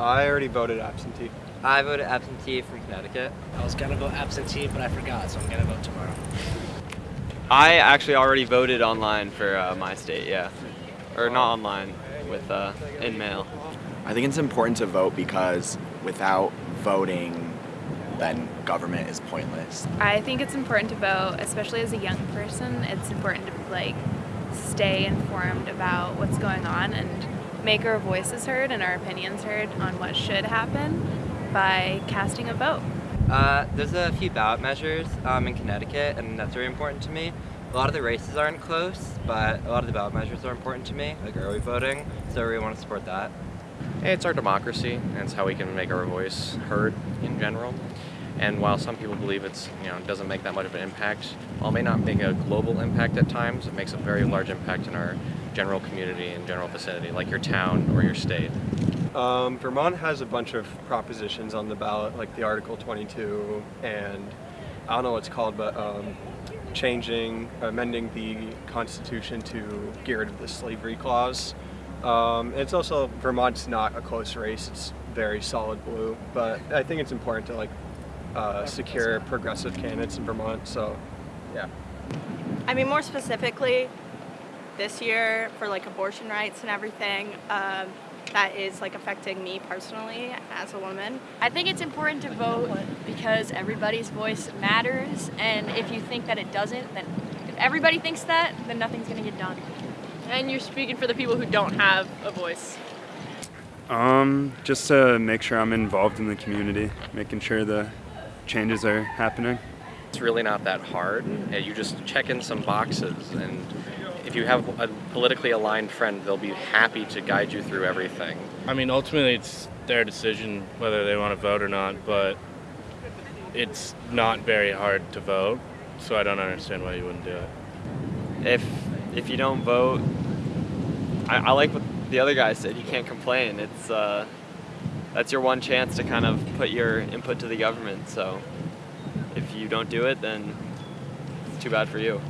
I already voted absentee. I voted absentee from Connecticut. I was gonna vote absentee, but I forgot, so I'm gonna vote tomorrow. I actually already voted online for uh, my state, yeah. Or not online, with uh, in mail. I think it's important to vote because without voting, then government is pointless. I think it's important to vote, especially as a young person. It's important to like stay informed about what's going on and make our voices heard and our opinions heard on what should happen by casting a vote. Uh, there's a few ballot measures um, in Connecticut, and that's very important to me. A lot of the races aren't close, but a lot of the ballot measures are important to me, like early voting, so I really want to support that. It's our democracy, and it's how we can make our voice heard in general. And while some people believe it's, you know, doesn't make that much of an impact, while it may not make a global impact at times, it makes a very large impact in our general community and general vicinity, like your town or your state. Um, Vermont has a bunch of propositions on the ballot, like the Article 22, and I don't know what it's called, but um, changing, amending the Constitution to get rid of the slavery clause. Um, it's also, Vermont's not a close race, it's very solid blue, but I think it's important to like uh, secure progressive candidates in Vermont, so yeah. I mean, more specifically, this year for like abortion rights and everything, um, that is like affecting me personally as a woman. I think it's important to vote because everybody's voice matters, and if you think that it doesn't, then if everybody thinks that, then nothing's gonna get done. And you're speaking for the people who don't have a voice. Um, just to make sure I'm involved in the community, making sure the changes are happening. It's really not that hard. You just check in some boxes, and if you have a politically aligned friend, they'll be happy to guide you through everything. I mean, ultimately, it's their decision whether they want to vote or not, but it's not very hard to vote, so I don't understand why you wouldn't do it. If if you don't vote, I, I like what the other guy said. You can't complain. It's uh, that's your one chance to kind of put your input to the government. So if you don't do it, then it's too bad for you.